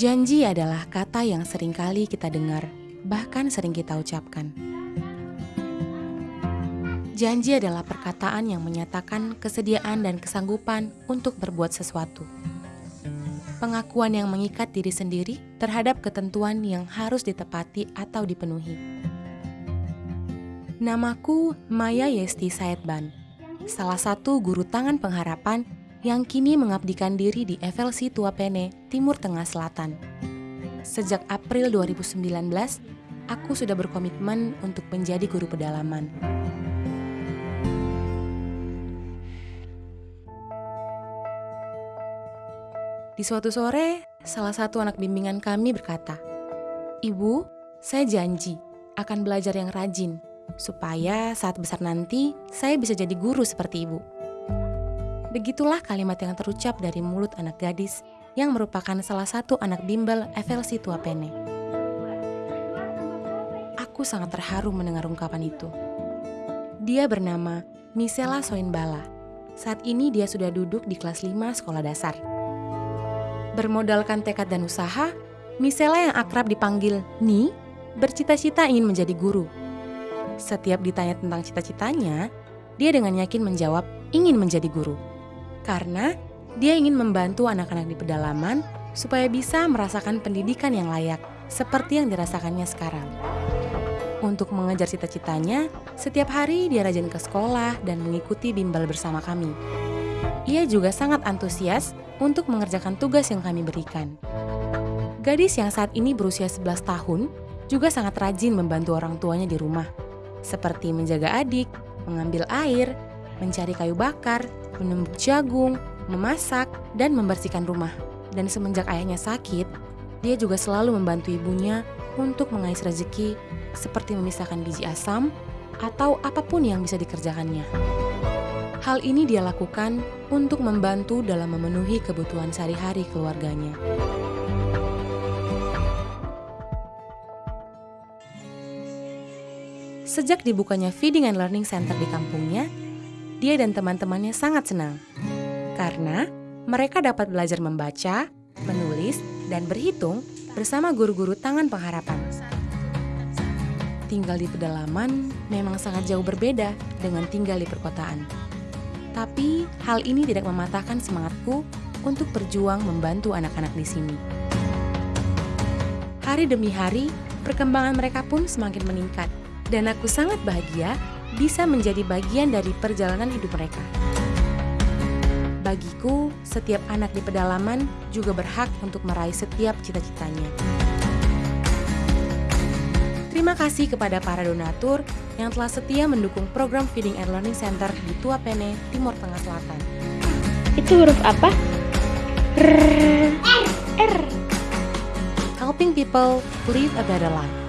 Janji adalah kata yang sering kali kita dengar, bahkan sering kita ucapkan. Janji adalah perkataan yang menyatakan kesediaan dan kesanggupan untuk berbuat sesuatu. Pengakuan yang mengikat diri sendiri terhadap ketentuan yang harus ditepati atau dipenuhi. Namaku Maya Yesti Saidban, salah satu guru tangan pengharapan yang kini mengabdikan diri di FLC Tuapene, Timur Tengah Selatan. Sejak April 2019, aku sudah berkomitmen untuk menjadi guru pedalaman. Di suatu sore, salah satu anak bimbingan kami berkata, "Ibu, saya janji akan belajar yang rajin, supaya saat besar nanti saya bisa jadi guru seperti ibu." Begitulah kalimat yang terucap dari mulut anak gadis yang merupakan salah satu anak bimbel FLC Tuapene. Aku sangat terharu mendengar ungkapan itu. Dia bernama Misela Soinbala. Saat ini dia sudah duduk di kelas 5 sekolah dasar. Bermodalkan tekad dan usaha, Misela yang akrab dipanggil Ni bercita-cita ingin menjadi guru. Setiap ditanya tentang cita-citanya, dia dengan yakin menjawab ingin menjadi guru karena dia ingin membantu anak-anak di pedalaman supaya bisa merasakan pendidikan yang layak seperti yang dirasakannya sekarang. Untuk mengejar cita-citanya, setiap hari dia rajin ke sekolah dan mengikuti bimbel bersama kami. Ia juga sangat antusias untuk mengerjakan tugas yang kami berikan. Gadis yang saat ini berusia 11 tahun juga sangat rajin membantu orang tuanya di rumah, seperti menjaga adik, mengambil air, mencari kayu bakar, menumbuk jagung, memasak, dan membersihkan rumah. Dan semenjak ayahnya sakit, dia juga selalu membantu ibunya untuk mengais rezeki seperti memisahkan biji asam atau apa pun yang bisa dikerjakannya. Hal ini dia lakukan untuk membantu dalam memenuhi kebutuhan sehari-hari keluarganya. Sejak dibukanya Feeding and Learning Center di kampungnya, dia dan teman-temannya sangat senang karena mereka dapat belajar membaca, menulis, dan berhitung bersama guru-guru tangan pengharapan. Tinggal di pedalaman memang sangat jauh berbeda dengan tinggal di perkotaan. Tapi hal ini tidak mematahkan semangatku untuk berjuang membantu anak-anak di sini. Hari demi hari, perkembangan mereka pun semakin meningkat, dan aku sangat bahagia bisa menjadi bagian dari perjalanan hidup mereka. Bagiku, setiap anak di pedalaman juga berhak untuk meraih setiap cita-citanya. Terima kasih kepada para donatur yang telah setia mendukung program Feeding and Learning Center di Tuapene, Timur Tengah Selatan. Itu huruf apa? R. R. Helping people live a better life.